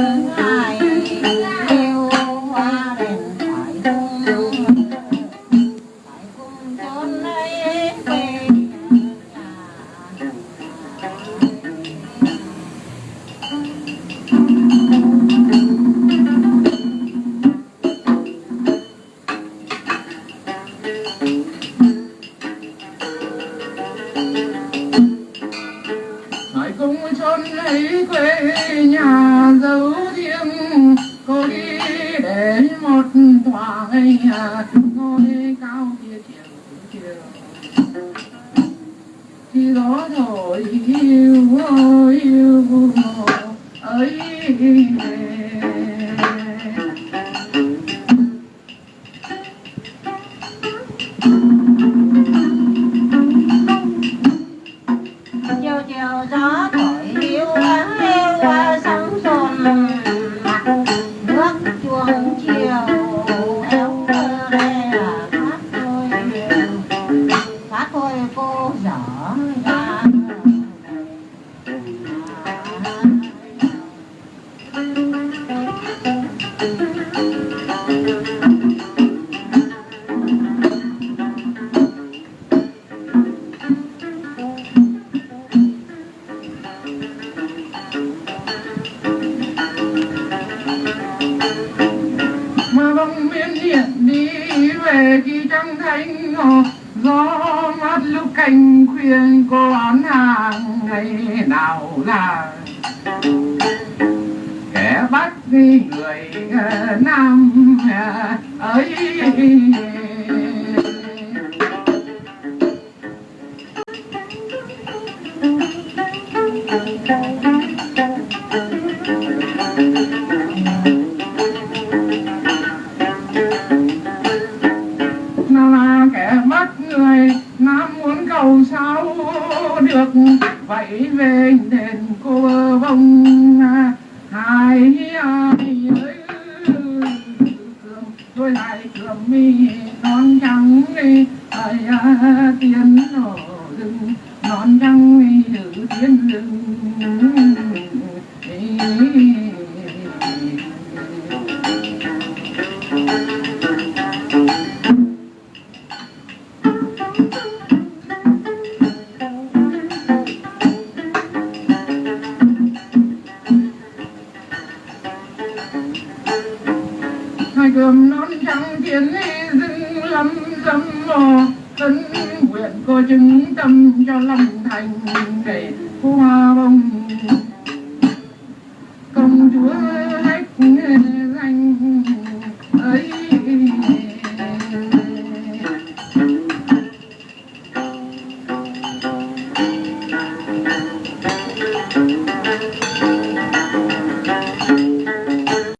Hãy subscribe cho kênh lấy quê nhà dấu riêng cô đi để một thoáng ngôi cao kia chiều chiều khi gió thổi yêu yêu ấy về về khi trăng thanh gió mát lúc canh khuyên cô án hàng ngày nào là. Kẻ bắt đi người ờ, nam ờ, ấy. Cầu được vậy về đền cô vong hai ai ơi tôi lại thường mi, non trắng đi ai à, tiền nổ rừng, non trắng đi giữ tiền rừng. Hai cơm non trắng kiến dưng lắm dâm mò. Thân nguyện cô chứng tâm cho lòng thành để hoa bông.